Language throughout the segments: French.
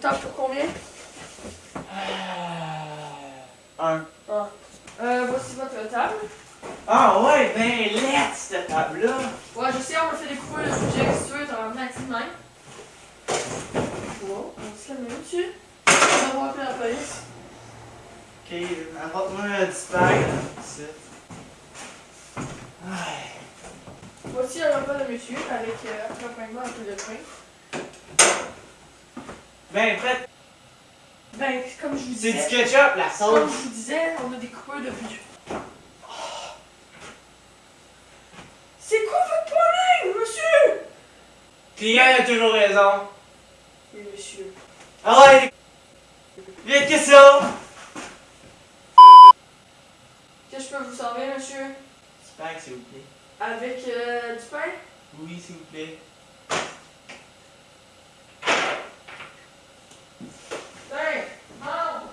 tape pour combien? Euh, un. Ah. Euh, voici votre table. Ah ouais, ben let's cette table-là! Ouais, je sais, on m'a fait découvrir le sujet, si tu veux, t'en as dit même. Wow, on se la met dessus. On va appeler la police. Ok, apporte-moi un petit. Voici un repas de monsieur avec euh, accompagnement un peu de pain. Ben, fait, Ben, comme je vous c'est disais. du ketchup, la Comme sauce. je vous disais, on a des coupures de budget. C'est quoi votre problème, monsieur? Client a toujours raison. Oui, monsieur. Ah ouais, vite que ça? Qu'est-ce que je peux vous servir, monsieur? Dispag, s'il vous plaît. Avec euh, du pain? Oui, s'il vous plaît. Pain! Mange!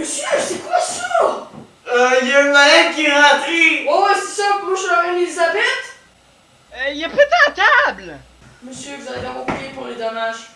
Monsieur, c'est quoi ça? Euh, y a une malade qui est rentrée. Oh, ouais, c'est ça, moi je suis la reine Elisabeth? Euh, y a pas ta table! Monsieur, vous allez devoir payer pour les dommages.